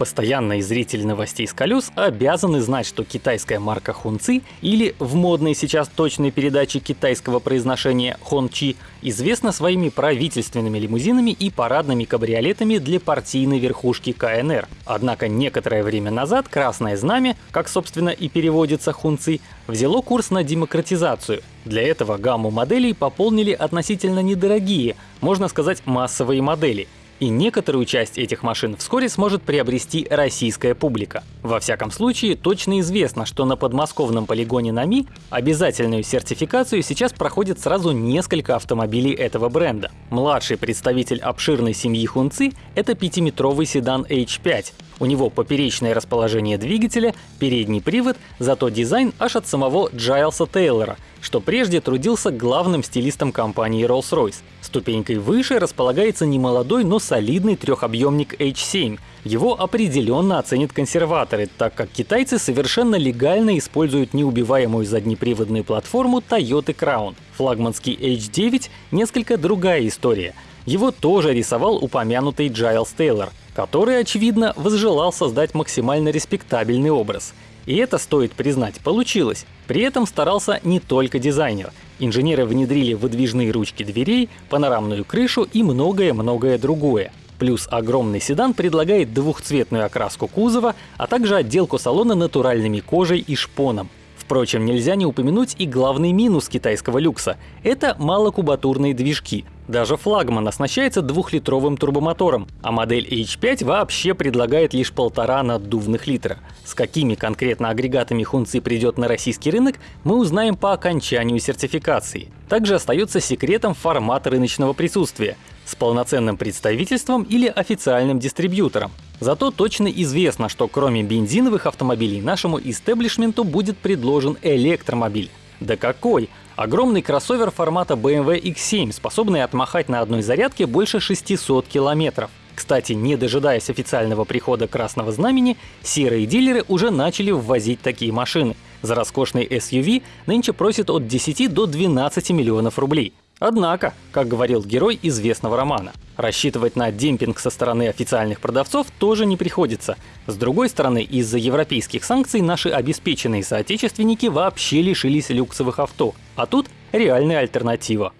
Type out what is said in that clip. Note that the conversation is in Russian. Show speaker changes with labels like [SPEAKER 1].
[SPEAKER 1] Постоянные зрители новостей с колес обязаны знать, что китайская марка Хунци или в модной сейчас точной передаче китайского произношения Хончи известна своими правительственными лимузинами и парадными кабриолетами для партийной верхушки КНР. Однако некоторое время назад Красное Знамя, как собственно и переводится Хунци, взяло курс на демократизацию. Для этого гамму моделей пополнили относительно недорогие, можно сказать массовые модели – и некоторую часть этих машин вскоре сможет приобрести российская публика. Во всяком случае, точно известно, что на подмосковном полигоне НАМИ обязательную сертификацию сейчас проходит сразу несколько автомобилей этого бренда. Младший представитель обширной семьи Хунци — это пятиметровый седан H5. У него поперечное расположение двигателя, передний привод, зато дизайн аж от самого Джайлса Тейлора — что прежде трудился главным стилистом компании Rolls-Royce. Ступенькой выше располагается немолодой, но солидный трехобъемник H7. Его определенно оценят консерваторы, так как китайцы совершенно легально используют неубиваемую заднеприводную платформу Toyota Crown. Флагманский H9 — несколько другая история. Его тоже рисовал упомянутый Джайлс Тейлор, который, очевидно, возжелал создать максимально респектабельный образ — и это, стоит признать, получилось. При этом старался не только дизайнер. Инженеры внедрили выдвижные ручки дверей, панорамную крышу и многое-многое другое. Плюс огромный седан предлагает двухцветную окраску кузова, а также отделку салона натуральными кожей и шпоном. Впрочем, нельзя не упомянуть и главный минус китайского люкса — это малокубатурные движки. Даже флагман оснащается двухлитровым турбомотором, а модель H5 вообще предлагает лишь полтора наддувных литра. С какими конкретно агрегатами Хунци придет на российский рынок, мы узнаем по окончанию сертификации. Также остается секретом формат рыночного присутствия с полноценным представительством или официальным дистрибьютором. Зато точно известно, что кроме бензиновых автомобилей нашему истеблишменту будет предложен электромобиль. Да какой! Огромный кроссовер формата BMW X7, способный отмахать на одной зарядке больше 600 километров. Кстати, не дожидаясь официального прихода Красного Знамени, серые дилеры уже начали ввозить такие машины. За роскошный SUV нынче просят от 10 до 12 миллионов рублей. Однако, как говорил герой известного романа, рассчитывать на демпинг со стороны официальных продавцов тоже не приходится. С другой стороны, из-за европейских санкций наши обеспеченные соотечественники вообще лишились люксовых авто. А тут реальная альтернатива.